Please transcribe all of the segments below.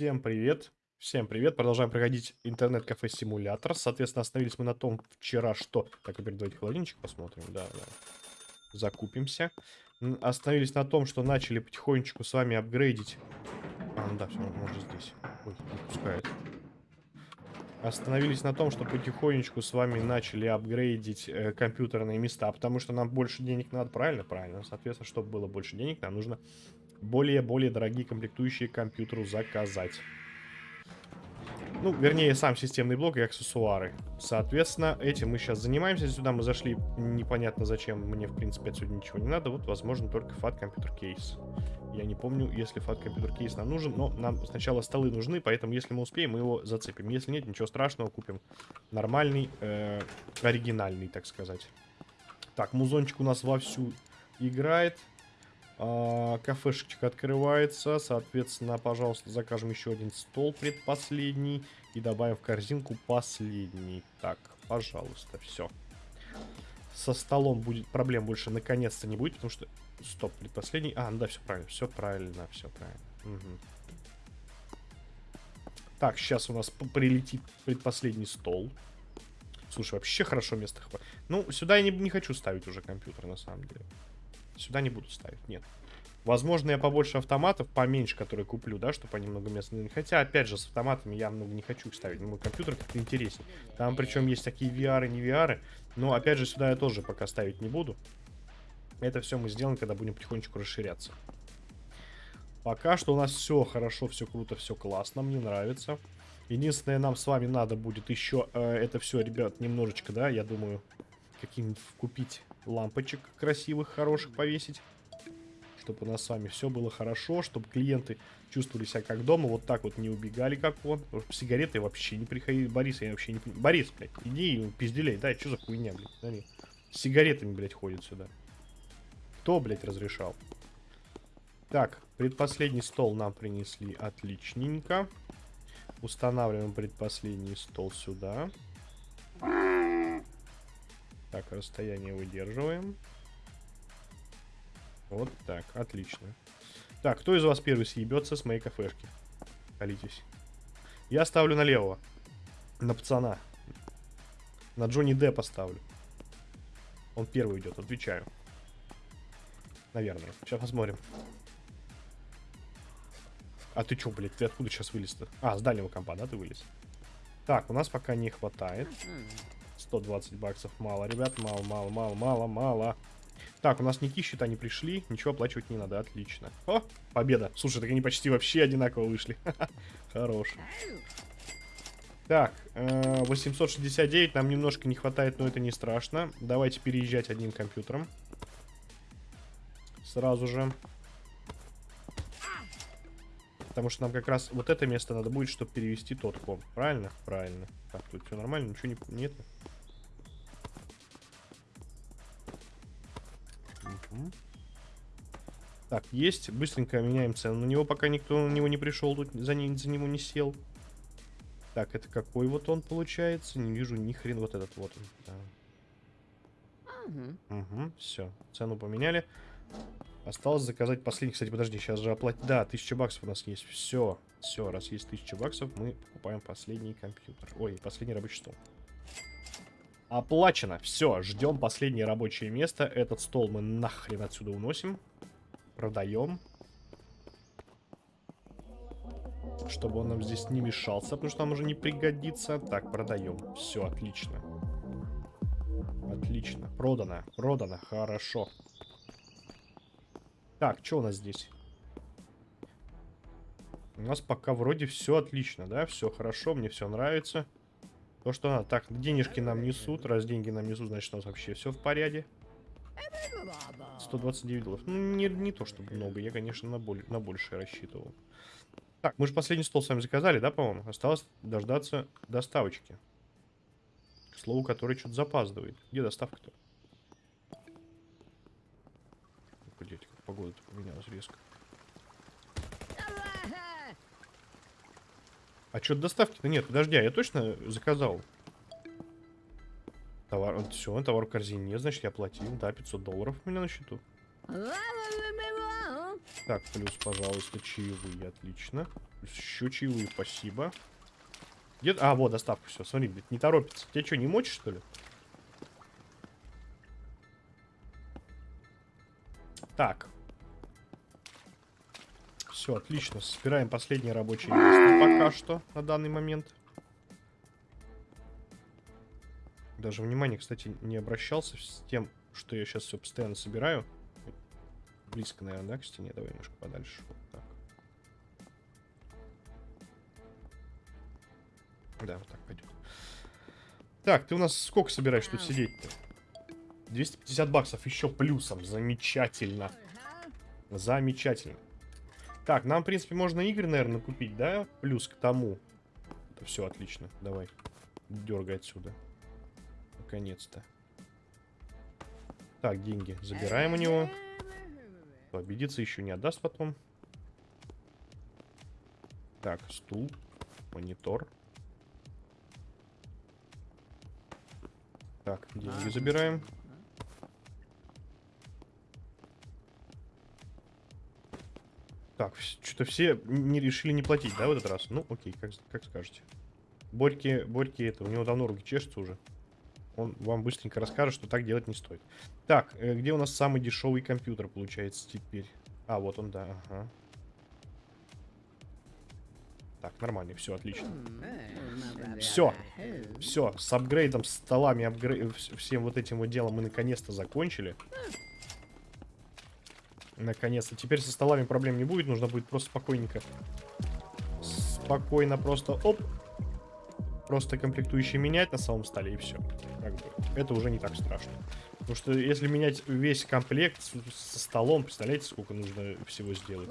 Всем привет. Всем привет. Продолжаем проходить интернет-кафе симулятор. Соответственно, остановились мы на том вчера, что... Так, теперь давайте холодильничек посмотрим. Да, да. Закупимся. Остановились на том, что начали потихонечку с вами апгрейдить... А, ну да, все, можно здесь. Ой, не пускает. Остановились на том, что потихонечку с вами начали апгрейдить э, компьютерные места, потому что нам больше денег надо, правильно? Правильно. Соответственно, чтобы было больше денег, нам нужно более-более дорогие комплектующие компьютеру заказать. Ну, вернее, сам системный блок и аксессуары. Соответственно, этим мы сейчас занимаемся. Сюда мы зашли непонятно зачем. Мне, в принципе, отсюда ничего не надо. Вот, возможно, только FAT компьютер кейс. Я не помню, если FAT компьютер кейс нам нужен. Но нам сначала столы нужны, поэтому, если мы успеем, мы его зацепим. Если нет, ничего страшного, купим нормальный, э, оригинальный, так сказать. Так, музончик у нас вовсю играет. А, кафешечка открывается. Соответственно, пожалуйста, закажем еще один стол предпоследний. И добавим в корзинку последний. Так, пожалуйста, все. Со столом будет проблем больше наконец-то не будет, потому что... Стоп, предпоследний. А, ну да, все правильно, все правильно, все правильно. Угу. Так, сейчас у нас прилетит предпоследний стол. Слушай, вообще хорошо место хватит. Ну, сюда я не, не хочу ставить уже компьютер, на самом деле. Сюда не буду ставить, нет. Возможно, я побольше автоматов, поменьше, которые куплю, да, чтобы они много места не... Хотя, опять же, с автоматами я много не хочу их ставить. Мой компьютер как-то интереснее. Там, причем, есть такие VR и не VR. Но, опять же, сюда я тоже пока ставить не буду. Это все мы сделаем, когда будем потихонечку расширяться. Пока что у нас все хорошо, все круто, все классно, мне нравится. Единственное, нам с вами надо будет еще э, это все, ребят, немножечко, да, я думаю, каким-нибудь купить лампочек красивых, хороших повесить. Чтобы у нас с вами все было хорошо, чтобы клиенты чувствовали себя как дома, вот так вот не убегали, как он. Сигареты вообще не приходили. Борис, я вообще не. Борис, блядь, иди и пизделей, да, что за хуйня, блядь, смотри. С сигаретами, блядь, ходит сюда. Кто, блядь, разрешал? Так, предпоследний стол нам принесли отличненько. Устанавливаем предпоследний стол сюда. Так, расстояние выдерживаем. Вот так, отлично. Так, кто из вас первый съебется с моей кафешки? Колитесь. Я ставлю на левого. На пацана. На Джонни Д поставлю. Он первый идет, отвечаю. Наверное. Сейчас посмотрим. А ты чё, блядь, ты откуда сейчас вылез-то? А, с дальнего компа, да, ты вылез? Так, у нас пока не хватает. 120 баксов мало, ребят. Мало, мало, мало, мало, мало. Так, у нас никакие счета не пришли. Ничего оплачивать не надо. Отлично. О, победа. Слушай, так они почти вообще одинаково вышли. Хорош. Так, 869 э, нам немножко не хватает, но это не страшно. Давайте переезжать одним компьютером. Сразу же. Потому что нам как раз вот это место надо будет, чтобы перевести тот комп. Правильно? Правильно. Так, тут все нормально, ничего не... Нет? Так, есть. Быстренько меняем цену. На него пока никто на него не пришел, тут за, не, за него не сел. Так, это какой вот он получается? Не вижу ни хрен вот этот вот он. Да. Угу. Угу, все. Цену поменяли. Осталось заказать последний. Кстати, подожди, сейчас же оплатить. Да, 1000 баксов у нас есть. Все. Все, раз есть 1000 баксов, мы покупаем последний компьютер. Ой, последний рабочий стол. Оплачено. Все, ждем последнее рабочее место. Этот стол мы нахрен отсюда уносим. Продаем. Чтобы он нам здесь не мешался, потому что нам уже не пригодится. Так, продаем. Все, отлично. Отлично. Продано. Продано. Хорошо. Так, что у нас здесь? У нас пока вроде все отлично, да? Все хорошо, мне все нравится. То, что надо. Так, денежки нам несут. Раз деньги нам несут, значит, у нас вообще все в порядке. 129 долларов. Ну, не, не то, чтобы много. Я, конечно, на, боль, на большее рассчитывал. Так, мы же последний стол с вами заказали, да, по-моему? Осталось дождаться доставочки. К слову, который что-то запаздывает. Где доставка-то? Погодите, как погода-то поменялась резко. А что доставки-то нет? Подожди, а я точно заказал? Товар, все, товар в корзине нет, значит я платил, да, 500 долларов у меня на счету. Так, плюс, пожалуйста, чаевые, отлично. Плюс еще чаевые, спасибо. Где... А, вот, доставка, все, смотри, не торопится. Тебя что, не мочишь, что ли? Так. Все, отлично. Собираем последнее рабочее место пока что, на данный момент. Даже внимание, кстати, не обращался с тем, что я сейчас все постоянно собираю. Близко, наверное, да, к стене? Давай немножко подальше. Вот так. Да, вот так пойдет. Так, ты у нас сколько собираешь тут сидеть-то? 250 баксов еще плюсом. Замечательно. Замечательно. Так, нам, в принципе, можно игры, наверное, купить, да? Плюс к тому. Это все отлично. Давай. Дергай отсюда. Наконец-то. Так, деньги забираем у него. Обидеться еще не отдаст потом. Так, стул, монитор. Так, деньги забираем. Так, что-то все не решили не платить, да, в этот раз? Ну, окей, как, как скажете. Борьки, Борьки это, у него давно руки чешутся уже. Он вам быстренько расскажет, что так делать не стоит. Так, э, где у нас самый дешевый компьютер получается теперь? А, вот он, да, ага. Так, нормально, все, отлично. Все, все, с апгрейдом, столами, апгрейд, всем вот этим вот делом мы наконец-то закончили. Наконец-то. Теперь со столами проблем не будет, нужно будет просто спокойненько. Спокойно просто, оп, просто комплектующие менять на самом столе и все. Как бы, это уже не так страшно. Потому что если менять весь комплект со столом, представляете, сколько нужно всего сделать?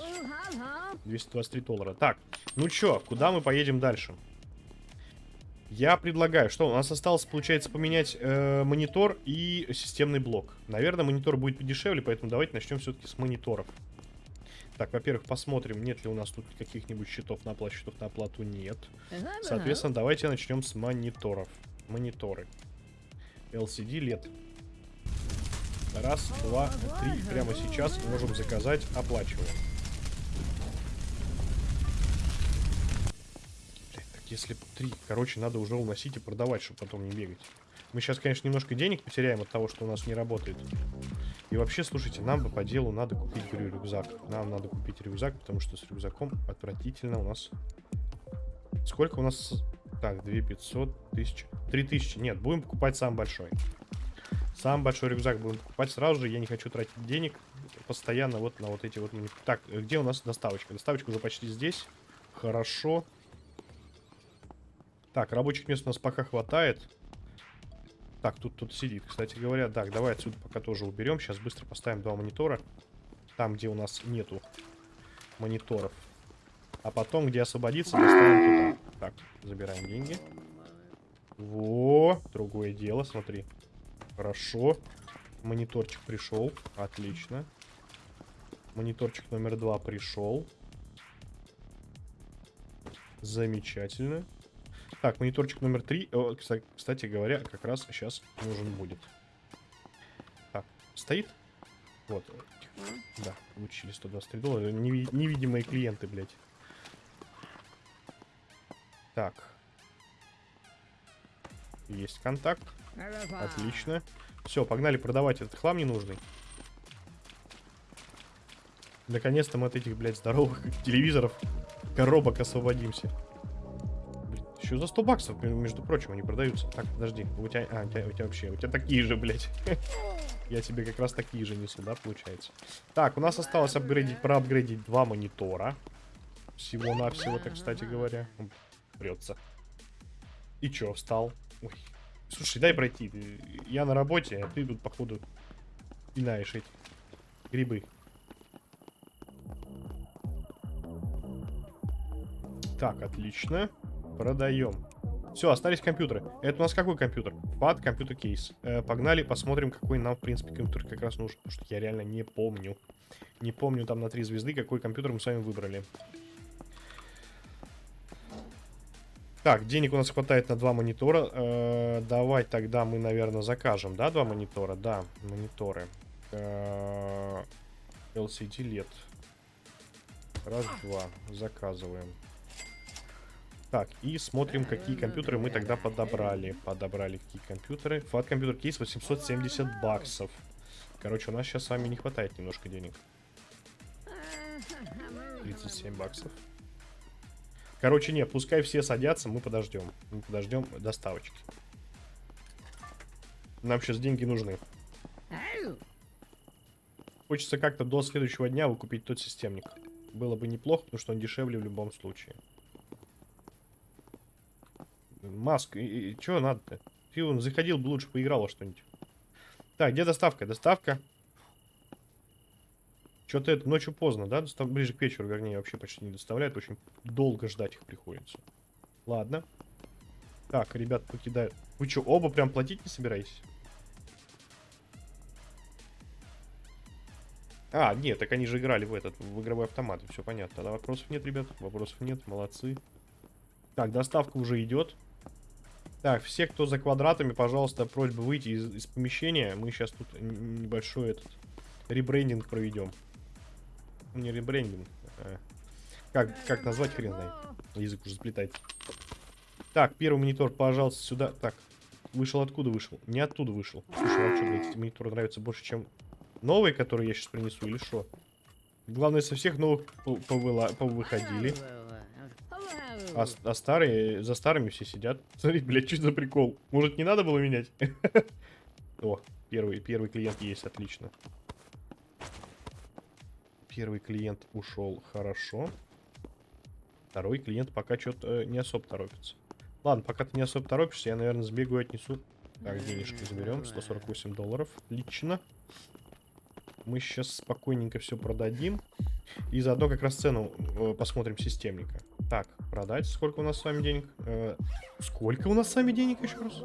223 доллара. Так, ну чё, куда мы поедем дальше? Я предлагаю, что у нас осталось, получается, поменять э, монитор и системный блок. Наверное, монитор будет подешевле, поэтому давайте начнем все-таки с мониторов. Так, во-первых, посмотрим, нет ли у нас тут каких-нибудь счетов на оплату. Счетов на оплату нет. Соответственно, давайте начнем с мониторов. Мониторы. LCD LED. Раз, два, три. Прямо сейчас можем заказать, оплачиваем. Так, если три, короче, надо уже уносить и продавать, чтобы потом не бегать. Мы сейчас, конечно, немножко денег потеряем от того, что у нас не работает. И вообще, слушайте, нам бы по делу надо купить, говорю, рюкзак. Нам надо купить рюкзак, потому что с рюкзаком отвратительно у нас... Сколько у нас... Так, 2500, 1000... 3000. Нет, будем покупать самый большой. Самый большой рюкзак будем покупать сразу же. Я не хочу тратить денег постоянно вот на вот эти вот... Так, где у нас доставочка? Доставочка уже почти здесь. Хорошо. Так, рабочих мест у нас пока хватает. Так, тут тут сидит, кстати говоря. Так, давай отсюда пока тоже уберем. Сейчас быстро поставим два монитора. Там, где у нас нету мониторов. А потом, где освободится, доставим туда. Так, забираем деньги. Во, другое дело, смотри. Хорошо. Мониторчик пришел. Отлично. Мониторчик номер два пришел. Замечательно. Так, мониторчик номер три, о, кстати говоря, как раз сейчас нужен будет. Так, стоит? Вот. Да, получили 123 доллара. Неви невидимые клиенты, блядь. Так. Есть контакт. Отлично. Все, погнали продавать этот хлам ненужный. Наконец-то мы от этих, блядь, здоровых телевизоров, коробок освободимся. Еще за 100 баксов, между прочим, они продаются. Так, подожди. У тебя, а, у тебя, у тебя вообще, у тебя такие же, блядь. Я тебе как раз такие же несу, да, получается. Так, у нас осталось апгрейдить, проапгрейдить два монитора. Всего-навсего, так, кстати говоря. Прется. И чё, встал? Ой. Слушай, дай пройти. Я на работе, а ты тут, походу, пинаешь эти грибы. Так, отлично. Продаем. Все, остались компьютеры. Это у нас какой компьютер? Пад, компьютер кейс. Э, погнали, посмотрим, какой нам, в принципе, компьютер как раз нужен. Потому что я реально не помню. Не помню там на три звезды, какой компьютер мы с вами выбрали. Так, денег у нас хватает на два монитора. Э, давай тогда мы, наверное, закажем, да, два монитора? Да, мониторы. Э, LCD LED. раз, два. Заказываем. Так, и смотрим, какие компьютеры мы тогда подобрали. Подобрали какие компьютеры. Фат компьютер кейс 870 баксов. Короче, у нас сейчас с вами не хватает немножко денег. 37 баксов. Короче, нет, пускай все садятся, мы подождем. Мы подождем доставочки. Нам сейчас деньги нужны. Хочется как-то до следующего дня выкупить тот системник. Было бы неплохо, потому что он дешевле в любом случае. Маск, и, и, что надо-то? Ты он заходил бы лучше поиграл что-нибудь. Так, где доставка? Доставка. Что-то это ночью поздно, да? Достав... Ближе к вечеру, вернее, вообще почти не доставляют. Очень долго ждать их приходится. Ладно. Так, ребят покидают. Вы что, оба прям платить не собираетесь? А, нет, так они же играли в этот, в игровой автомат. Все понятно. Тогда вопросов нет, ребят. Вопросов нет. Молодцы. Так, доставка уже идет. Так, все, кто за квадратами, пожалуйста, просьба выйти из, из помещения. Мы сейчас тут небольшой этот ребрендинг проведем. Не ребрендинг. А, как, как назвать, хрен знает. Язык уже сплетает. Так, первый монитор, пожалуйста, сюда. Так, вышел откуда вышел? Не оттуда вышел. Слушай, вам что, блядь, эти мониторы нравятся больше, чем новые, которые я сейчас принесу, или что? Главное, со всех новых повыходили. А, а старые, за старыми все сидят. Смотри, блядь, что за прикол? Может, не надо было менять? О, первый, первый клиент есть, отлично. Первый клиент ушел хорошо. Второй клиент пока что-то э, не особо торопится. Ладно, пока ты не особо торопишься, я, наверное, сбегаю, отнесу. Так, денежки заберем. 148 долларов. Лично. Мы сейчас спокойненько все продадим. И заодно как раз цену э, посмотрим системника. Так, продать. Сколько у нас с вами денег? Э, сколько у нас с вами денег еще раз?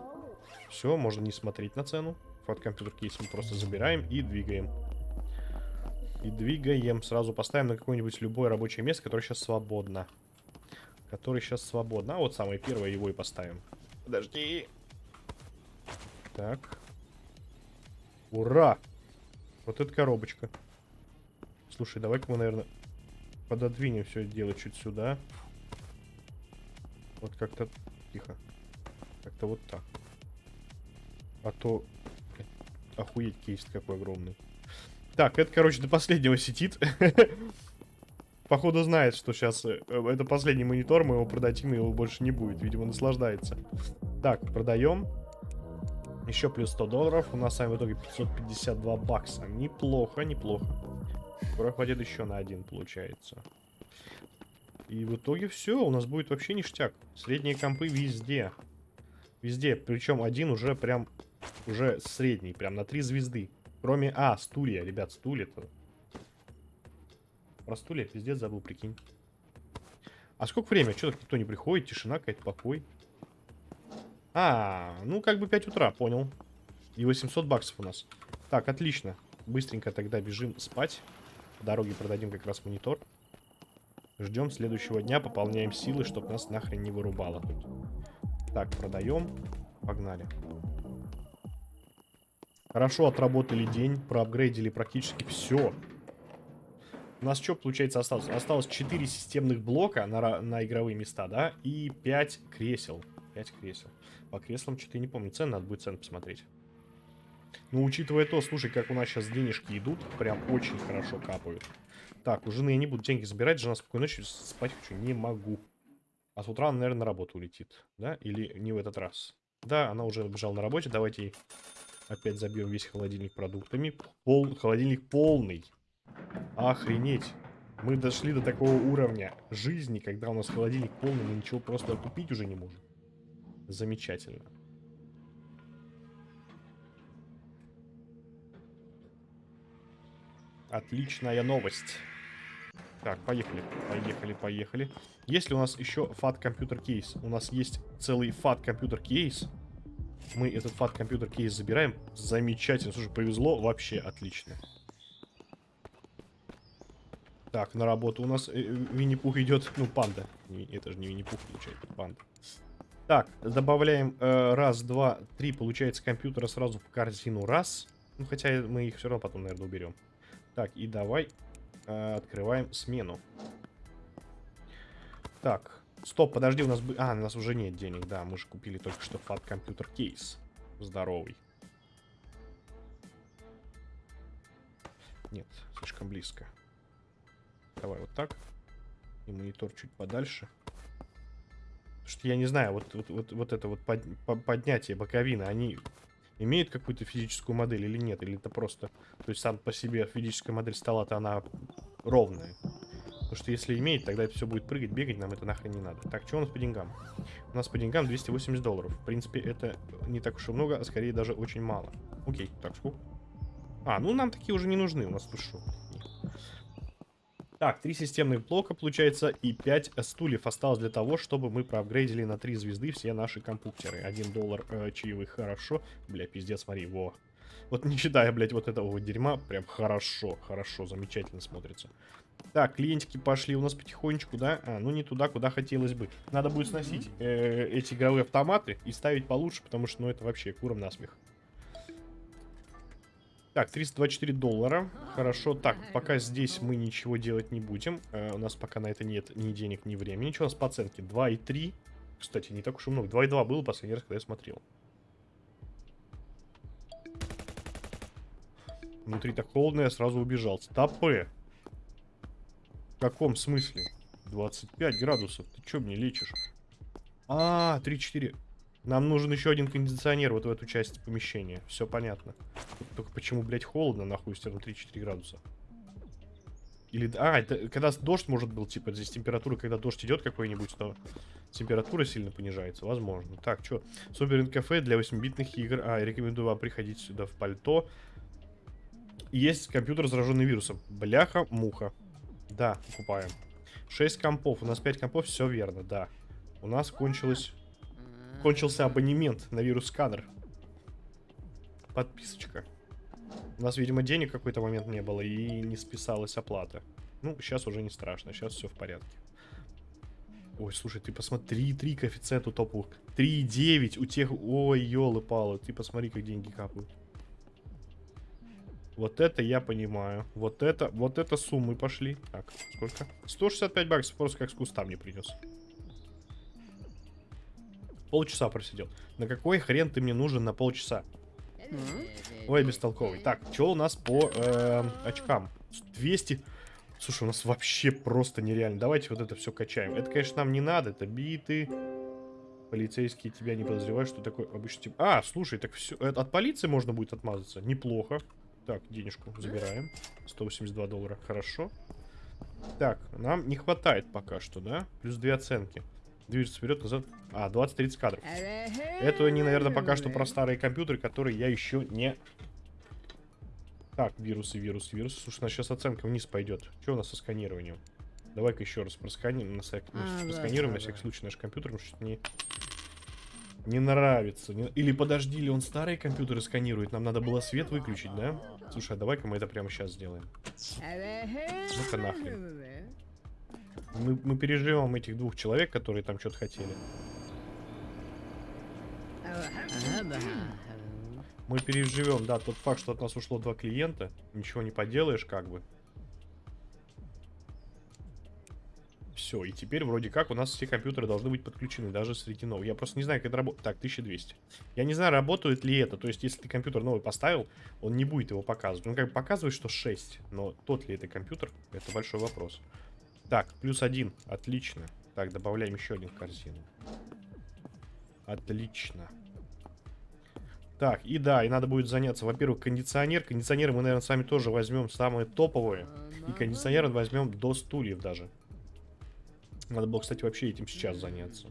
Все, можно не смотреть на цену. Фот компьютер кейс мы просто забираем и двигаем. И двигаем. Сразу поставим на какое-нибудь любое рабочее место, которое сейчас свободно. Которое сейчас свободно. А вот самое первое его и поставим. Подожди. Так. Ура! Вот эта коробочка. Слушай, давай-ка мы, наверное, пододвинем все это дело чуть сюда. Вот как-то... Тихо. Как-то вот так. А то... Охуеть кейс какой огромный. Так, это, короче, до последнего сидит. Походу знает, что сейчас э, это последний монитор, мы его продадим, и его больше не будет. Видимо, наслаждается. Так, продаем. Еще плюс 100 долларов. У нас с вами в итоге 552 бакса. Неплохо, неплохо. Скоро хватит еще на один, получается. И в итоге все, у нас будет вообще ништяк. Средние компы везде. Везде. Причем один уже прям, уже средний, прям на три звезды. Кроме, а, стулья, ребят, стулья-то. Про стулья пиздец забыл, прикинь. А сколько время? Что так никто не приходит? Тишина какая-то, покой. А, ну как бы 5 утра, понял. И 800 баксов у нас. Так, отлично. Быстренько тогда бежим спать. По дороге продадим как раз монитор. Ждем следующего дня, пополняем силы, чтобы нас нахрен не вырубало. Так, продаем. Погнали. Хорошо отработали день, проапгрейдили практически все. У нас что, получается, осталось? Осталось 4 системных блока на, на игровые места, да? И 5 кресел. 5 кресел. По креслам что-то не помню. Цены надо будет цены посмотреть. Ну, учитывая то, слушай, как у нас сейчас денежки идут, прям очень хорошо капают. Так, у жены я не буду деньги забирать, жена спокойной ночью спать хочу, не могу. А с утра она, наверное, на работу улетит, да? Или не в этот раз? Да, она уже бежала на работе, давайте опять забьем весь холодильник продуктами. Пол... Холодильник полный. Охренеть. Мы дошли до такого уровня жизни, когда у нас холодильник полный, мы ничего просто купить уже не можем. Замечательно. Отличная новость. Так, поехали, поехали, поехали. Есть ли у нас еще FAT компьютер кейс? У нас есть целый FAT компьютер кейс. Мы этот FAT компьютер кейс забираем. Замечательно. Слушай, повезло вообще отлично. Так, на работу у нас э, Винни-Пух идет. Ну, панда. Это же не Винни-Пух, получается, панда. Так, добавляем э, раз, два, три, получается, компьютера сразу в корзину. Раз. Ну, хотя мы их все равно потом, наверное, уберем. Так, и давай Э, открываем смену. Так, стоп, подожди, у нас... бы- А, у нас уже нет денег, да, мы же купили только что фат компьютер кейс. Здоровый. Нет, слишком близко. Давай вот так. И монитор чуть подальше. Что я не знаю, вот, вот, вот, вот это вот под- по- поднятие боковины, они имеют какую-то физическую модель или нет? Или это просто... То есть сам по себе физическая модель стола-то она ровная. Потому что если имеет, тогда это все будет прыгать, бегать, нам это нахрен не надо. Так, что у нас по деньгам? У нас по деньгам 280 долларов. В принципе, это не так уж и много, а скорее даже очень мало. Окей, так, сколько? А, ну нам такие уже не нужны, у нас тут что? Так, три системных блока, получается, и 5 стульев осталось для того, чтобы мы проапгрейдили на 3 звезды все наши компьютеры. 1 доллар э, чаевых, хорошо. Бля, пиздец, смотри, во. Вот не считая, блядь, вот этого вот дерьма, прям хорошо, хорошо, замечательно смотрится. Так, клиентики пошли у нас потихонечку, да? А, ну не туда, куда хотелось бы. Надо будет сносить э, эти игровые автоматы и ставить получше, потому что, ну, это вообще куром насмех. Так, 324 доллара. Хорошо. Так, пока здесь мы ничего делать не будем. Э, у нас пока на это нет ни денег, ни времени. Что у нас по оценке? 2,3. Кстати, не так уж и много. 2,2 было последний раз, когда я смотрел. Внутри так холодно, я сразу убежал. Стопы. В каком смысле? 25 градусов. Ты что мне лечишь? А, 3-4. Нам нужен еще один кондиционер вот в эту часть помещения. Все понятно. Только почему, блядь, холодно, нахуй, если там 3-4 градуса? Или... А, это когда дождь может был, типа, здесь температура, когда дождь идет какой-нибудь, то температура сильно понижается, возможно. Так, что? Супер кафе для 8-битных игр. А, рекомендую вам приходить сюда в пальто. Есть компьютер, зараженный вирусом. Бляха, муха. Да, покупаем. 6 компов. У нас 5 компов, все верно, да. У нас кончилось... Кончился абонемент на вирус-сканер. Подписочка. У нас, видимо, денег какой-то момент не было и не списалась оплата. Ну, сейчас уже не страшно, сейчас все в порядке. Ой, слушай, ты посмотри, 3 коэффициент у топовых. 3,9 у тех... Ой, елы-палы, ты посмотри, как деньги капают. Вот это я понимаю. Вот это, вот это суммы пошли. Так, сколько? 165 баксов, просто как с куста мне принес. Полчаса просидел. На какой хрен ты мне нужен на полчаса? Ой, бестолковый. Так, что у нас по э, очкам? 200. Слушай, у нас вообще просто нереально. Давайте вот это все качаем. Это, конечно, нам не надо. Это биты. Полицейские тебя не подозревают, что такое обычно... Тип... А, слушай, так все... От полиции можно будет отмазаться. Неплохо. Так, денежку забираем. 182 доллара. Хорошо. Так, нам не хватает пока что, да? Плюс две оценки. Движется вперед, назад. А, 20-30 кадров. Это они, наверное, пока что про старые компьютеры, которые я еще не... Так, вирусы, вирусы, вирусы. Слушай, у нас сейчас оценка вниз пойдет. Что у нас со сканированием? Давай-ка еще раз просканируем, на всяк... А, просканируем да, на всякий случай наш компьютер, потому что не... Не нравится. Не- Или подожди, или он старые компьютеры сканирует? Нам надо было свет выключить, да? Слушай, а давай-ка мы это прямо сейчас сделаем. Ну-ка нахрен. Мы, мы переживем этих двух человек, которые там что-то хотели. Мы переживем, да, тот факт, что от нас ушло два клиента. Ничего не поделаешь, как бы. Все, и теперь вроде как у нас все компьютеры должны быть подключены, даже среди новых. Я просто не знаю, как это работает. Так, 1200. Я не знаю, работает ли это. То есть, если ты компьютер новый поставил, он не будет его показывать. Он как бы показывает, что 6. Но тот ли это компьютер, это большой вопрос. Так, плюс один. Отлично. Так, добавляем еще один в корзину. Отлично. Так, и да, и надо будет заняться, во-первых, кондиционер. Кондиционеры мы, наверное, с вами тоже возьмем самые топовые. И кондиционеры возьмем до стульев даже. Надо было, кстати, вообще этим сейчас заняться.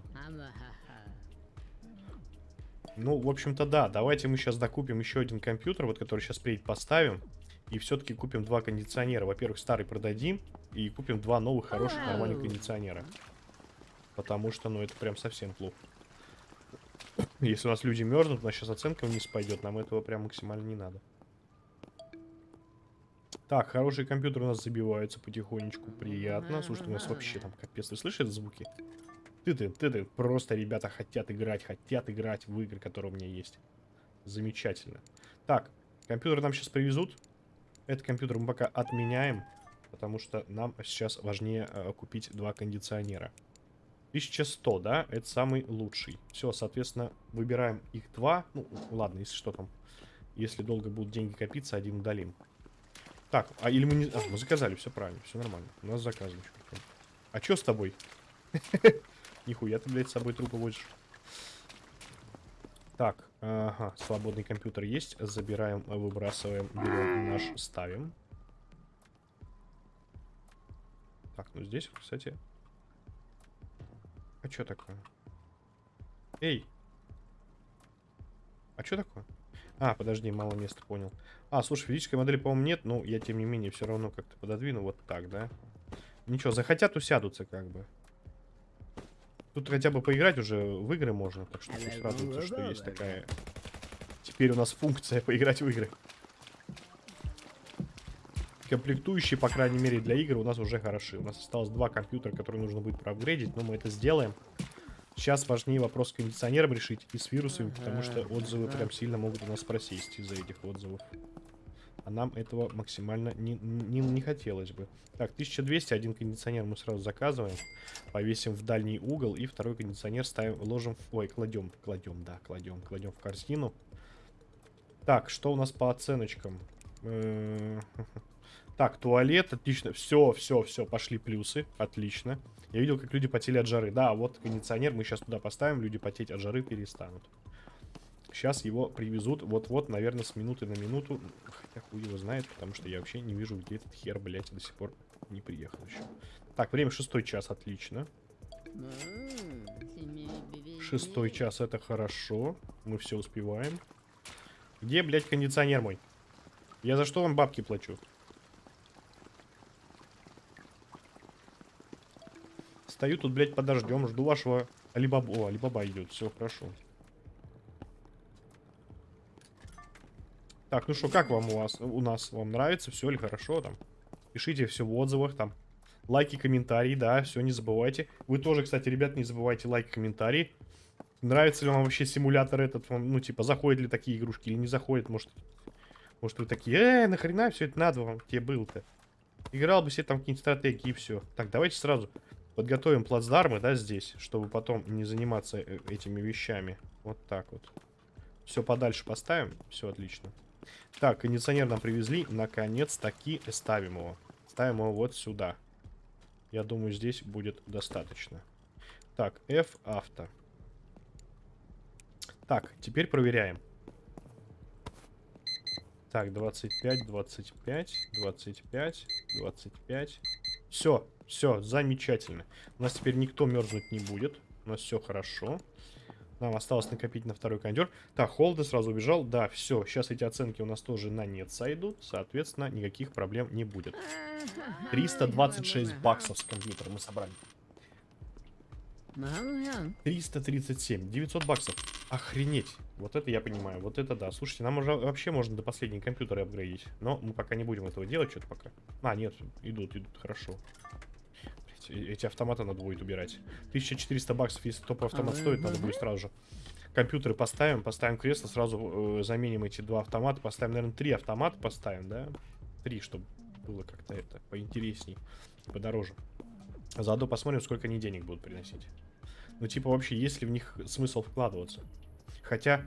Ну, в общем-то, да. Давайте мы сейчас докупим еще один компьютер, вот который сейчас приедет, поставим. И все-таки купим два кондиционера. Во-первых, старый продадим. И купим два новых хороших нормальных кондиционера. Потому что, ну, это прям совсем плохо. Если у нас люди мерзнут, у нас сейчас оценка вниз пойдет. Нам этого прям максимально не надо. Так, хороший компьютер у нас забивается потихонечку. Приятно. Слушай, у нас вообще там капец. Ты слышишь звуки? Ты-ты, ты-ты. Просто ребята хотят играть, хотят играть в игры, которые у меня есть. Замечательно. Так, компьютер нам сейчас привезут. Этот компьютер мы пока отменяем. Потому что нам сейчас важнее э, купить два кондиционера. 1100, да? Это самый лучший. Все, соответственно, выбираем их два. Ну, ладно, если что там. Если долго будут деньги копиться, один удалим. Так, а или мы не... А, мы заказали, все правильно, все нормально. У нас заказано. А что с тобой? Нихуя ты, блядь, с собой трупы возишь. Так, ага, свободный компьютер есть. Забираем, выбрасываем, берем наш, ставим. Так, ну здесь, кстати... А что такое? Эй! А что такое? А, подожди, мало места, понял. А, слушай, физической модели, по-моему, нет, но я, тем не менее, все равно как-то пододвину вот так, да? Ничего, захотят, усядутся, как бы. Тут хотя бы поиграть уже в игры можно, так что пусть радуются, что есть такая... Теперь у нас функция поиграть в игры. Комплектующие, по крайней мере, для игр у нас уже хороши. У нас осталось два компьютера, которые нужно будет проапгрейдить, но мы это сделаем. Сейчас важнее вопрос с кондиционером решить и с вирусами, потому что отзывы прям сильно могут у нас просесть из-за этих отзывов. А нам этого максимально не, не, не хотелось бы. Так, 1200, один кондиционер мы сразу заказываем. Повесим в дальний угол. И второй кондиционер ставим, ложим... В... Ой, кладем, кладем, да, кладем, кладем в корзину. Так, что у нас по оценочкам? Так, туалет, отлично. Все, все, все, пошли плюсы. Отлично. Я видел, как люди потели от жары. Да, вот кондиционер мы сейчас туда поставим. Люди потеть от жары перестанут. Сейчас его привезут вот-вот, наверное, с минуты на минуту. Хотя хуй его знает, потому что я вообще не вижу, где этот хер, блядь, до сих пор не приехал еще. Так, время шестой час, отлично. Шестой час, это хорошо. Мы все успеваем. Где, блядь, кондиционер мой? Я за что вам бабки плачу? Стою тут, блядь, подождем, жду вашего Алибаба. О, Алибаба идет, все хорошо. Так, ну что, как вам у вас, у нас? Вам нравится все или хорошо там? Пишите все в отзывах там. Лайки, комментарии, да, все, не забывайте. Вы тоже, кстати, ребят, не забывайте лайки, комментарии. Нравится ли вам вообще симулятор этот? ну, типа, заходят ли такие игрушки или не заходят? Может, может вы такие, э, нахрена все это надо вам тебе было-то? Играл бы себе там какие-нибудь стратегии и все. Так, давайте сразу подготовим плацдармы, да, здесь, чтобы потом не заниматься э, этими вещами. Вот так вот. Все подальше поставим. Все отлично. Так, кондиционер нам привезли. Наконец-таки ставим его. Ставим его вот сюда. Я думаю, здесь будет достаточно. Так, F авто. Так, теперь проверяем. Так, 25, 25, 25, 25. Все, все, замечательно. У нас теперь никто мерзнуть не будет. У нас все хорошо. Нам осталось накопить на второй кондер. Так, Холда сразу убежал. Да, все. Сейчас эти оценки у нас тоже на нет сойдут. Соответственно, никаких проблем не будет. 326 баксов с компьютера мы собрали. 337. 900 баксов. Охренеть. Вот это я понимаю. Вот это да. Слушайте, нам уже вообще можно до последнего компьютера апгрейдить. Но мы пока не будем этого делать. Что-то пока. А, нет. Идут, идут. Хорошо. Эти автоматы надо будет убирать. 1400 баксов, если топ-автомат стоит, надо будет сразу же. Компьютеры поставим, поставим кресло, сразу э, заменим эти два автомата. Поставим, наверное, три автомата поставим, да? Три, чтобы было как-то это поинтересней, подороже. заодно посмотрим, сколько они денег будут приносить. Ну, типа, вообще, есть ли в них смысл вкладываться? Хотя,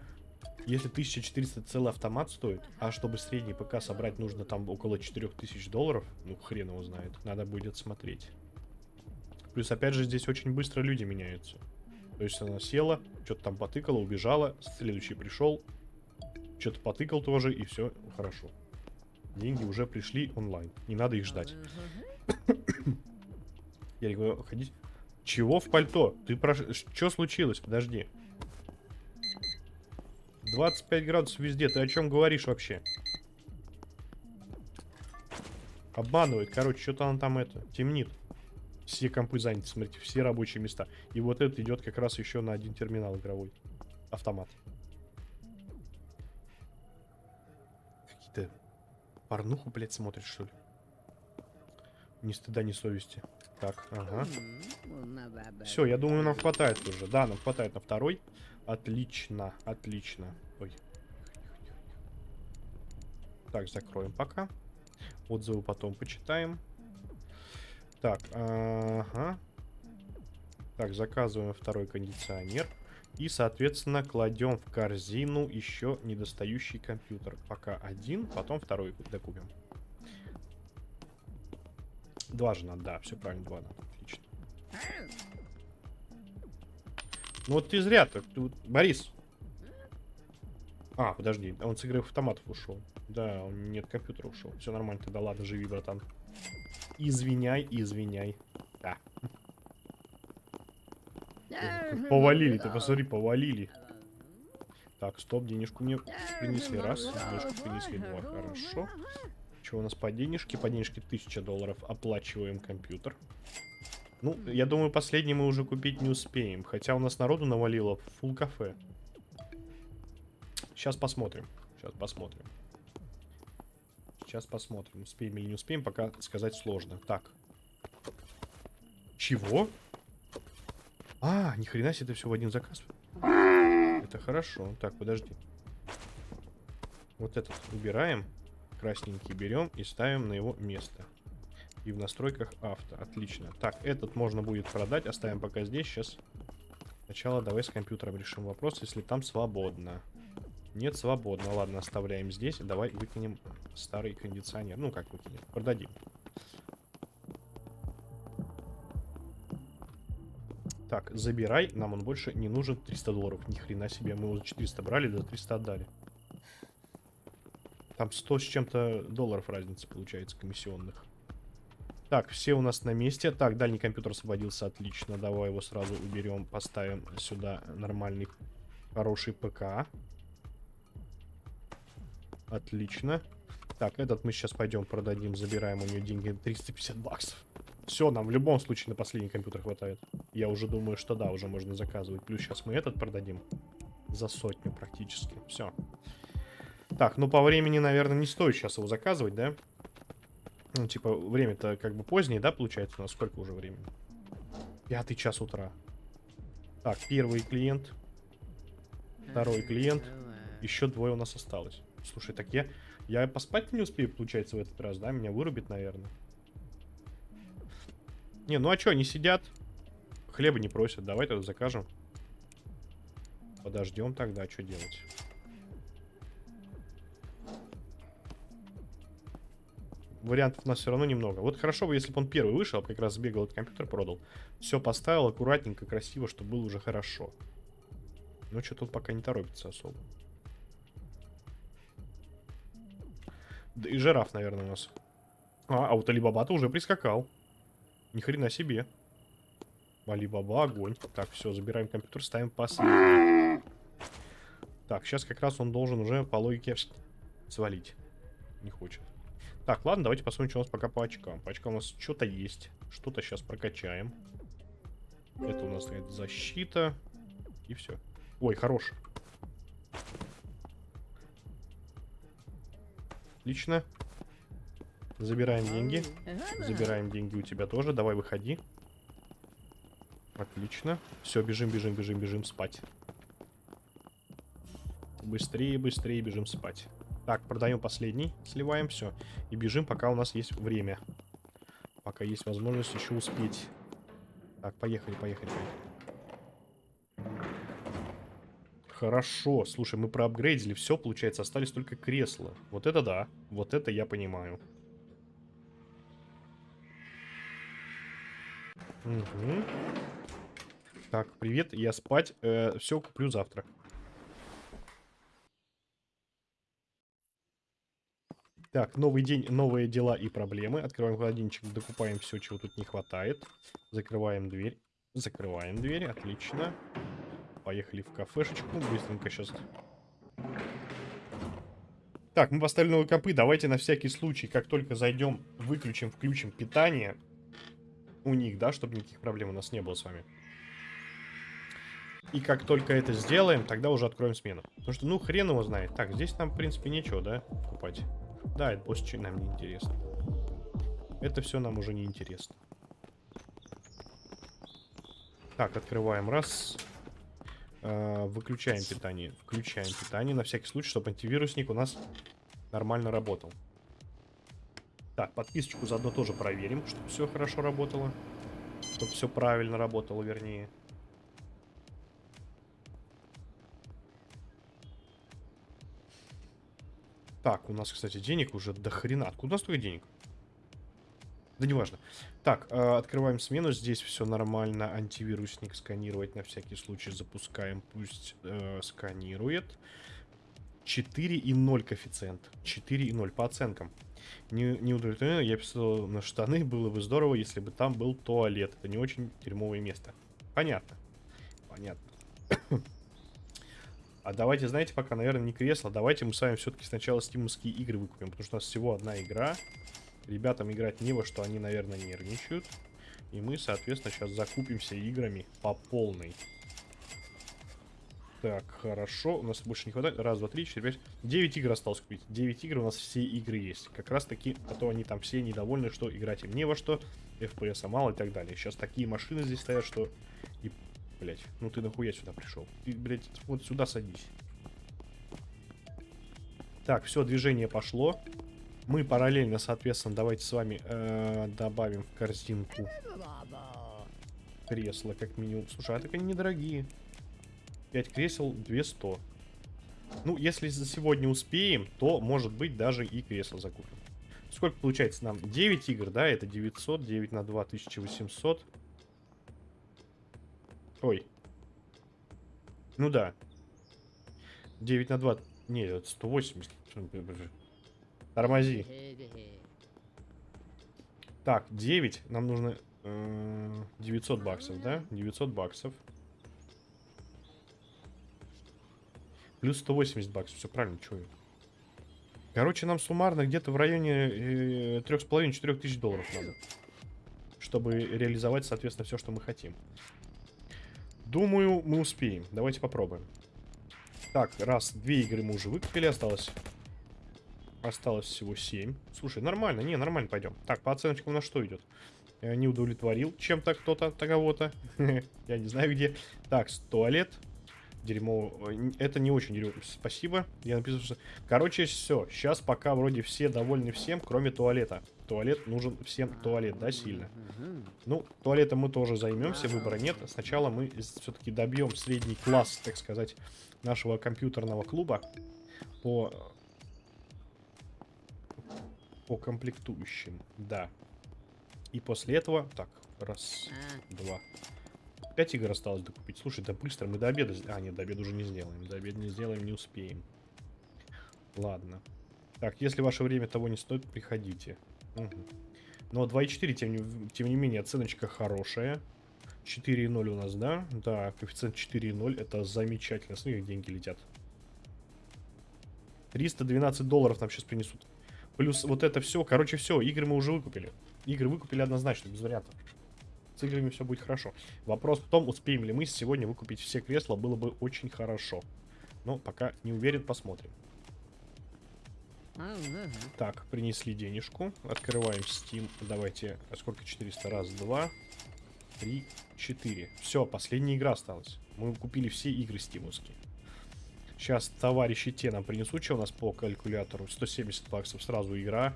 если 1400 целый автомат стоит, а чтобы средний ПК собрать нужно там около 4000 долларов, ну, хрен его знает, надо будет смотреть. Плюс, опять же, здесь очень быстро люди меняются. То есть она села, что-то там потыкала, убежала, следующий пришел, что-то потыкал тоже, и все хорошо. Деньги уже пришли онлайн. Не надо их ждать. Я говорю, ходить. Чего в пальто? Ты про... Что случилось? Подожди. 25 градусов везде. Ты о чем говоришь вообще? Обманывает. Короче, что-то он там это темнит. Все компы заняты, смотрите, все рабочие места. И вот это идет как раз еще на один терминал игровой. Автомат. Какие-то порнуху, блядь, смотришь, что ли? Ни стыда, ни совести. Так, ага. Все, я думаю, нам хватает уже. Да, нам хватает на второй. Отлично, отлично. Ой. Так, закроем пока. Отзывы потом почитаем. Так, ага. Так, заказываем второй кондиционер. И, соответственно, кладем в корзину еще недостающий компьютер. Пока один, потом второй докупим. Два же надо, да, все правильно, два надо. Отлично. Ну вот ты зря так. Ты... Борис. А, подожди, он с игры автоматов ушел. Да, он нет компьютера ушел. Все нормально, тогда ладно, живи, братан. Извиняй, извиняй. Да. Повалили, ты посмотри, повалили. Так, стоп, денежку мне принесли. Раз, денежку принесли два. Хорошо. Что у нас по денежке? По денежке 1000 долларов. Оплачиваем компьютер. Ну, я думаю, последний мы уже купить не успеем. Хотя у нас народу навалило фул кафе. Сейчас посмотрим. Сейчас посмотрим. Сейчас посмотрим, успеем или не успеем, пока сказать сложно. Так. Чего? А, ни хрена себе, это все в один заказ. Это хорошо. Так, подожди. Вот этот убираем. Красненький берем и ставим на его место. И в настройках авто. Отлично. Так, этот можно будет продать. Оставим пока здесь. Сейчас сначала давай с компьютером решим вопрос, если там свободно. Нет, свободно. Ладно, оставляем здесь. Давай выкинем старый кондиционер. Ну, как выкинем? Продадим. Так, забирай. Нам он больше не нужен. 300 долларов. Ни хрена себе. Мы уже 400 брали, до 300 отдали. Там 100 с чем-то долларов разница получается комиссионных. Так, все у нас на месте. Так, дальний компьютер освободился, отлично. Давай его сразу уберем, поставим сюда нормальный, хороший ПК. Отлично. Так, этот мы сейчас пойдем продадим, забираем у нее деньги 350 баксов. Все, нам в любом случае на последний компьютер хватает. Я уже думаю, что да, уже можно заказывать. Плюс сейчас мы этот продадим за сотню практически. Все. Так, ну по времени, наверное, не стоит сейчас его заказывать, да? Ну, типа, время-то как бы позднее, да, получается? У нас сколько уже времени? Пятый час утра. Так, первый клиент. Второй клиент. Еще двое у нас осталось. Слушай, так я... Я поспать не успею, получается, в этот раз, да? Меня вырубит, наверное. Не, ну а что, они сидят? Хлеба не просят. Давай тогда закажем. Подождем тогда, что делать? Вариантов у нас все равно немного. Вот хорошо бы, если бы он первый вышел, как раз сбегал этот компьютер, продал. Все поставил аккуратненько, красиво, чтобы было уже хорошо. Но что тут пока не торопится особо. Да и жираф, наверное, у нас. А, а вот Алибаба-то уже прискакал. Ни хрена себе. Алибаба, огонь. Так, все, забираем компьютер, ставим последний. Так, сейчас как раз он должен уже по логике свалить. Не хочет. Так, ладно, давайте посмотрим, что у нас пока по очкам. По очкам у нас что-то есть. Что-то сейчас прокачаем. Это у нас это защита. И все. Ой, хорош. Отлично. Забираем деньги. Забираем деньги у тебя тоже. Давай, выходи. Отлично. Все, бежим, бежим, бежим, бежим спать. Быстрее, быстрее бежим спать. Так, продаем последний, сливаем все. И бежим, пока у нас есть время. Пока есть возможность еще успеть. Так, поехали, поехали, поехали. Хорошо, слушай, мы проапгрейдили все, получается, остались только кресла. Вот это да, вот это я понимаю. Угу. Так, привет, я спать. Э, все, куплю завтра. Так, новый день, новые дела и проблемы. Открываем холодильничек, докупаем все, чего тут не хватает. Закрываем дверь. Закрываем дверь, отлично. Поехали в кафешечку, быстренько сейчас. Так, мы поставили новые компы. Давайте на всякий случай, как только зайдем, выключим, включим питание у них, да, чтобы никаких проблем у нас не было с вами. И как только это сделаем, тогда уже откроем смену. Потому что, ну, хрен его знает. Так, здесь нам, в принципе, нечего, да, покупать. Да, это больше нам не интересно. Это все нам уже не интересно. Так, открываем раз. Э, выключаем питание. Включаем питание на всякий случай, чтобы антивирусник у нас нормально работал. Так, подписочку заодно тоже проверим, чтобы все хорошо работало. Чтобы все правильно работало, вернее. Так, у нас, кстати, денег уже до хрена. Откуда у нас столько денег? Да неважно. Так, э, открываем смену. Здесь все нормально. Антивирусник сканировать на всякий случай запускаем. Пусть э, сканирует. 4,0 коэффициент. 4,0 по оценкам. Не, не удовлетворен. Я писал на штаны. Было бы здорово, если бы там был туалет. Это не очень дерьмовое место. Понятно. Понятно. А давайте, знаете, пока, наверное, не кресло. Давайте мы с вами все-таки сначала стимовские игры выкупим. Потому что у нас всего одна игра. Ребятам играть не во что, они, наверное, нервничают. И мы, соответственно, сейчас закупимся играми по полной. Так, хорошо. У нас больше не хватает. Раз, два, три, четыре, пять. Девять игр осталось купить. Девять игр, у нас все игры есть. Как раз таки, а то они там все недовольны, что играть им не во что. FPS мало и так далее. Сейчас такие машины здесь стоят, что... И, блять, ну ты нахуя сюда пришел? Ты, блять, вот сюда садись. Так, все, движение пошло. Мы параллельно, соответственно, давайте с вами э, добавим в корзинку кресла, как минимум. Слушай, а так они недорогие. 5 кресел 200. Ну, если за сегодня успеем, то, может быть, даже и кресло закупим. Сколько получается нам? 9 игр, да? Это 900, 9 на 2, 1800. Ой. Ну да. 9 на 2... Нет, это 180. Тормози. Так, 9. Нам нужно э, 900 баксов, да? 900 баксов. Плюс 180 баксов. Все правильно, я? Короче, нам суммарно где-то в районе э, 3,5-4 тысяч долларов надо. Чтобы реализовать, соответственно, все, что мы хотим. Думаю, мы успеем. Давайте попробуем. Так, раз, две игры мы уже выкупили. Осталось Осталось всего 7. Слушай, нормально, не, нормально пойдем. Так, по оценочкам у нас что идет? Я не удовлетворил чем-то кто-то, кого-то. Я не знаю где. Так, туалет. Дерьмо. Это не очень дерьмо. Спасибо. Я написал, что... Короче, все. Сейчас пока вроде все довольны всем, кроме туалета. Туалет нужен всем туалет, да, сильно. Ну, туалетом мы тоже займемся, выбора нет. Сначала мы все-таки добьем средний класс, так сказать, нашего компьютерного клуба по по комплектующим, да. И после этого... Так, раз, а. два. Пять игр осталось докупить. Слушай, да быстро, мы до обеда... А, нет, до обеда уже не сделаем. До обеда не сделаем, не успеем. Ладно. Так, если ваше время того не стоит, приходите. Угу. Но 2.4, тем не, тем не менее, оценочка хорошая. 4.0 у нас, да? Да, коэффициент 4.0, это замечательно. Смотри, как деньги летят. 312 долларов нам сейчас принесут. Плюс вот это все. Короче, все. Игры мы уже выкупили. Игры выкупили однозначно, без вариантов. С играми все будет хорошо. Вопрос в том, успеем ли мы сегодня выкупить все кресла, было бы очень хорошо. Но пока не уверен, посмотрим. Так, принесли денежку. Открываем Steam. Давайте, сколько 400? Раз, два, три, четыре. Все, последняя игра осталась. Мы купили все игры стимовские. Сейчас товарищи те нам принесут, что у нас по калькулятору. 170 баксов сразу игра.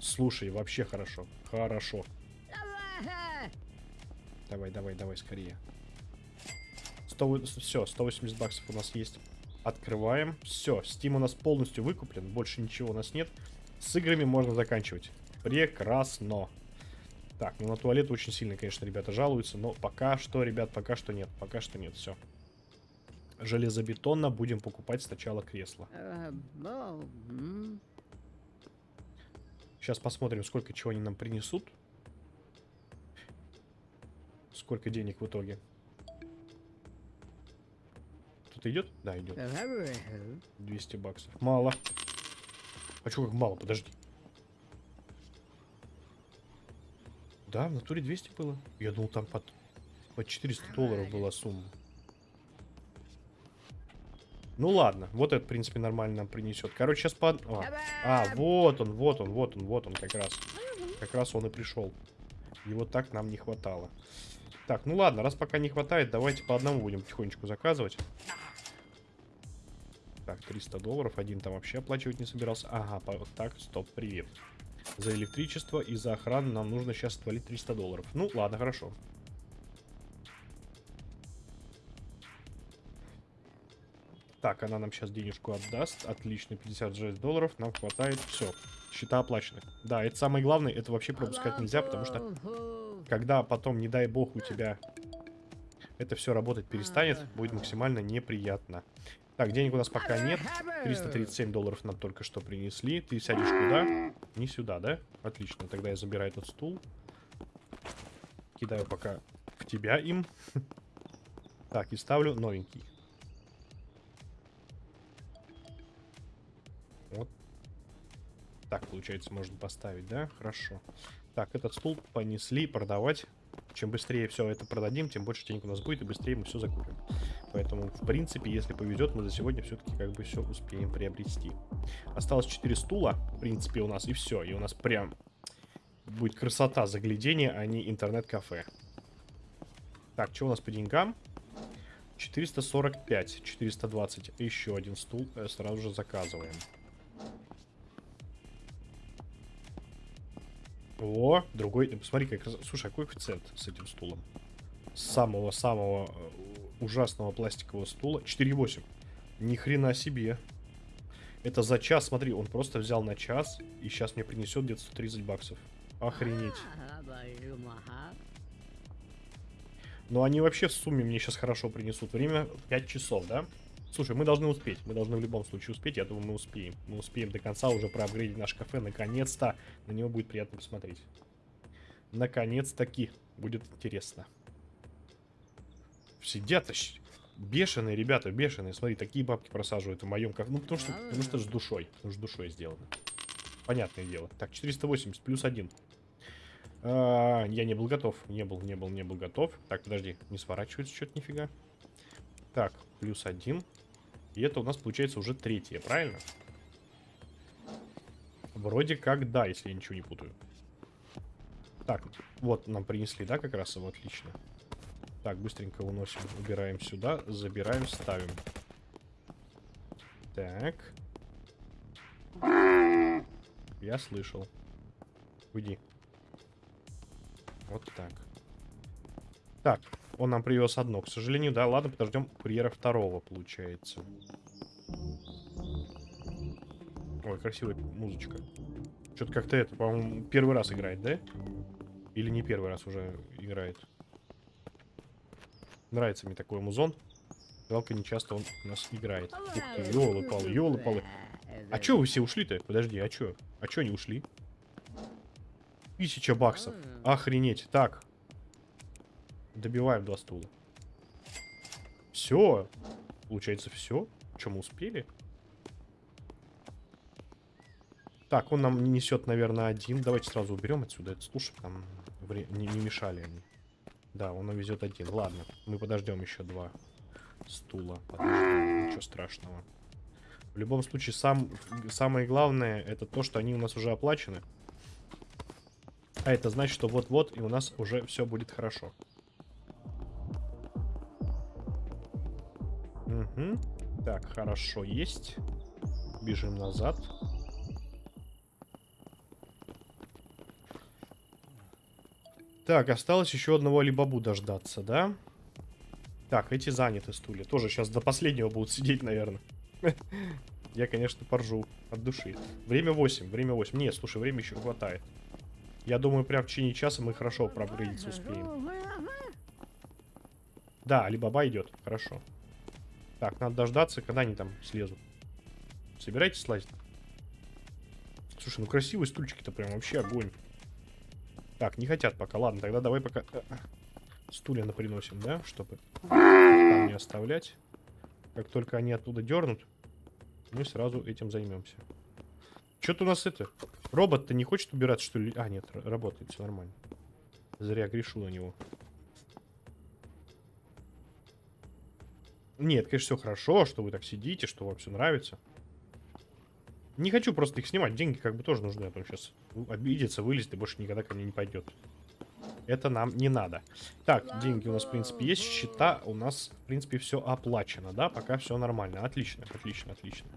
Слушай, вообще хорошо. Хорошо. Давай, давай, давай, скорее. 100, все, 180 баксов у нас есть. Открываем. Все, Steam у нас полностью выкуплен. Больше ничего у нас нет. С играми можно заканчивать. Прекрасно. Так, ну на туалет очень сильно, конечно, ребята жалуются. Но пока что, ребят, пока что нет. Пока что нет, все железобетонно будем покупать сначала кресло. Сейчас посмотрим, сколько чего они нам принесут. Сколько денег в итоге. Кто-то идет? Да, идет. 200 баксов. Мало. А что как мало? Подожди. Да, в натуре 200 было. Я думал, там под, под 400 долларов была сумма. Ну ладно, вот это, в принципе, нормально нам принесет. Короче, сейчас под... А, а, вот он, вот он, вот он, вот он как раз. Как раз он и пришел. Его так нам не хватало. Так, ну ладно, раз пока не хватает, давайте по одному будем потихонечку заказывать. Так, 300 долларов. Один там вообще оплачивать не собирался. Ага, так, стоп, привет. За электричество и за охрану нам нужно сейчас отвалить 300 долларов. Ну, ладно, хорошо. Так, она нам сейчас денежку отдаст. Отлично, 56 долларов. Нам хватает. Все, счета оплачены. Да, это самое главное. Это вообще пропускать нельзя, потому что когда потом, не дай бог, у тебя это все работать перестанет, будет максимально неприятно. Так, денег у нас пока нет. 337 долларов нам только что принесли. Ты сядешь куда? Не сюда, да? Отлично, тогда я забираю этот стул. Кидаю пока в тебя им. Так, и ставлю новенький. Вот. Так, получается, можно поставить, да? Хорошо. Так, этот стул понесли продавать. Чем быстрее все это продадим, тем больше денег у нас будет, и быстрее мы все закупим. Поэтому, в принципе, если повезет, мы за сегодня все-таки как бы все успеем приобрести. Осталось 4 стула, в принципе, у нас, и все. И у нас прям будет красота заглядения, а не интернет-кафе. Так, что у нас по деньгам? 445, 420. Еще один стул э, сразу же заказываем. О, другой. Посмотри, как... Слушай, а какой коэффициент с этим стулом? Самого-самого э, ужасного пластикового стула. 4,8. Ни хрена себе. Это за час, смотри, он просто взял на час и сейчас мне принесет где-то 130 баксов. Охренеть. Но они вообще в сумме мне сейчас хорошо принесут. Время 5 часов, да? Слушай, мы должны успеть. Мы должны в любом случае успеть. Я думаю, мы успеем. Мы успеем до конца уже проапгрейдить наш кафе. Наконец-то. На него будет приятно посмотреть. Наконец-таки. Будет интересно. Сидят бешеные, ребята, бешеные. Смотри, такие бабки просаживают в моем кафе. Ну, потому что, потому что с душой. Потому что с душой сделано. Понятное дело. Так, 480 плюс 1. А, я не был готов. Не был, не был, не был готов. Так, подожди. Не сворачивается что-то нифига. Так, плюс 1. И это у нас получается уже третье, правильно? Вроде как да, если я ничего не путаю. Так, вот нам принесли, да, как раз его, отлично. Так, быстренько уносим, убираем сюда, забираем, ставим. Так. Я слышал. Уйди. Вот так. Так, он нам привез одно. К сожалению, да, ладно, подождем курьера второго, получается. Ой, красивая музычка. Что-то как-то это, по-моему, первый раз играет, да? Или не первый раз уже играет? Нравится мне такой музон. Жалко, не часто он у нас играет. Ух ты, ёлы-палы, ёлы-палы. А чё вы все ушли-то? Подожди, а чё? А чё они ушли? Тысяча баксов. Охренеть. Так, Добиваем два стула. Все. Получается, все. Чем мы успели? Так, он нам несет, наверное, один. Давайте сразу уберем отсюда этот стул, чтобы нам не, не мешали они. Да, он нам везет один. Ладно, мы подождем еще два стула. Подождем, ничего страшного. В любом случае, сам, самое главное, это то, что они у нас уже оплачены. А это значит, что вот-вот и у нас уже все будет хорошо. Угу. Так, хорошо, есть. Бежим назад. Так, осталось еще одного либабу дождаться, да? Так, эти заняты стулья. Тоже сейчас до последнего будут сидеть, наверное. Я, конечно, поржу от души. Время 8, время 8. Нет, слушай, время еще хватает. Я думаю, прям в течение часа мы хорошо пробрыгаться успеем. Да, Алибаба идет. Хорошо. Так, надо дождаться, когда они там слезут. Собирайтесь слазить. Слушай, ну красивые стульчики-то прям вообще огонь. Так, не хотят пока. Ладно, тогда давай пока э, стулья наприносим, да? Чтобы там не оставлять. Как только они оттуда дернут, мы сразу этим займемся. Что-то у нас это... Робот-то не хочет убираться, что ли? А, нет, работает, все нормально. Зря грешу на него. Нет, конечно, все хорошо, что вы так сидите, что вам все нравится. Не хочу просто их снимать. Деньги как бы тоже нужны, а то сейчас обидится, вылезет и больше никогда ко мне не пойдет. Это нам не надо. Так, деньги у нас, в принципе, есть. Счета у нас, в принципе, все оплачено, да? Пока все нормально. Отлично, отлично, отлично.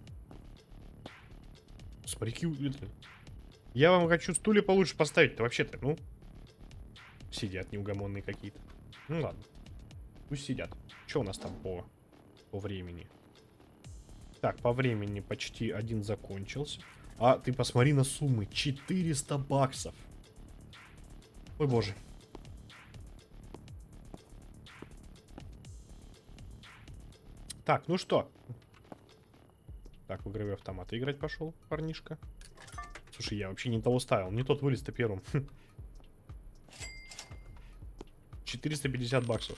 Смотри, это... Я вам хочу стулья получше поставить-то вообще-то, ну. Сидят неугомонные какие-то. Ну ладно. Пусть сидят. Что у нас там по, по времени? Так, по времени почти один закончился. А, ты посмотри на суммы. 400 баксов. Ой, боже. Так, ну что? Так, в игровые автоматы играть пошел, парнишка. Слушай, я вообще не того ставил. Не тот вылез-то первым. 450 баксов.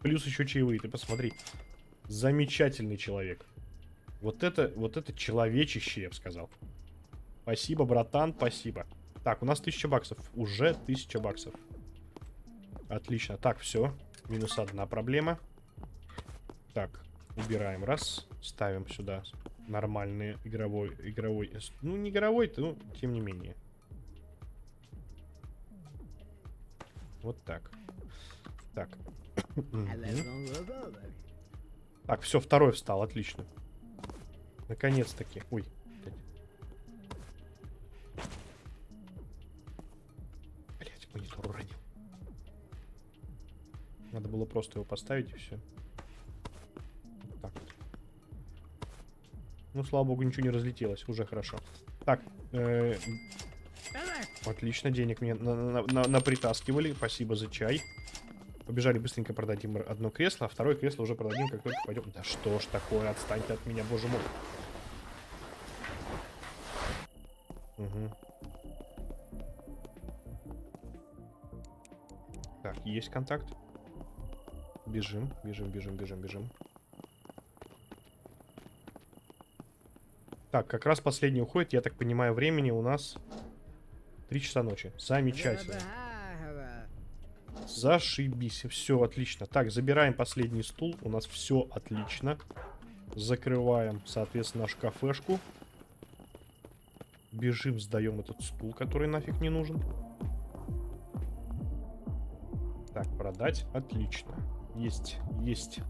Плюс еще чаевые, ты посмотри. Замечательный человек. Вот это, вот это человечище, я бы сказал. Спасибо, братан, спасибо. Так, у нас 1000 баксов. Уже 1000 баксов. Отлично. Так, все. Минус одна проблема. Так, убираем. Раз. Ставим сюда нормальный игровой... игровой ну, не игровой, ну, тем не менее. Вот так. Так. Так, все, второй встал, отлично. Наконец-таки. Ой. Блять, монитор уронил. Надо было просто его поставить и все. так вот. Ну, слава богу, ничего не разлетелось. Уже хорошо. Так. Э -э отлично, денег мне на на на напритаскивали. Спасибо за чай. Побежали быстренько продадим одно кресло, а второе кресло уже продадим, как только пойдем. Да что ж такое, отстаньте от меня, боже мой. Угу. Так, есть контакт. Бежим, бежим, бежим, бежим, бежим. Так, как раз последний уходит. Я так понимаю, времени у нас 3 часа ночи. Замечательно. Зашибись. Все отлично. Так, забираем последний стул. У нас все отлично. Закрываем, соответственно, нашу кафешку. Бежим, сдаем этот стул, который нафиг не нужен. Так, продать. Отлично. Есть, есть.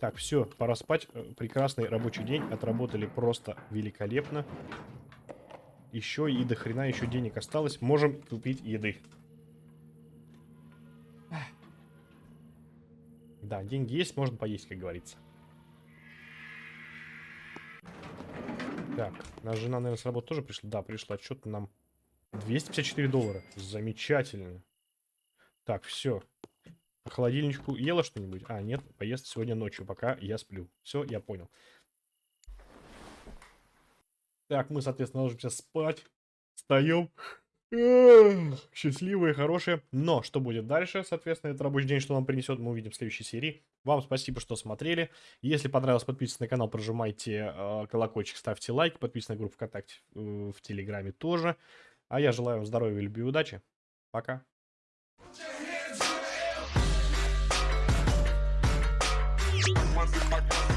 Так, все, пора спать. Э, прекрасный рабочий день. Отработали просто великолепно. Еще и до хрена еще денег осталось. Можем купить еды. Да, деньги есть, можно поесть, как говорится. Так, наша жена, наверное, с работы тоже пришла. Да, пришла. Что-то нам 254 доллара. Замечательно. Так, все. По холодильничку ела что-нибудь? А, нет, поест сегодня ночью, пока я сплю. Все, я понял. Так, мы, соответственно, ложимся спать. Встаем. Счастливые, хорошие. Но что будет дальше, соответственно, это рабочий день, что нам принесет, мы увидим в следующей серии. Вам спасибо, что смотрели. Если понравилось, подписывайтесь на канал, прожимайте э, колокольчик, ставьте лайк, подписывайтесь на группу ВКонтакте, э, в Телеграме тоже. А я желаю вам здоровья, любви и удачи. Пока. Money,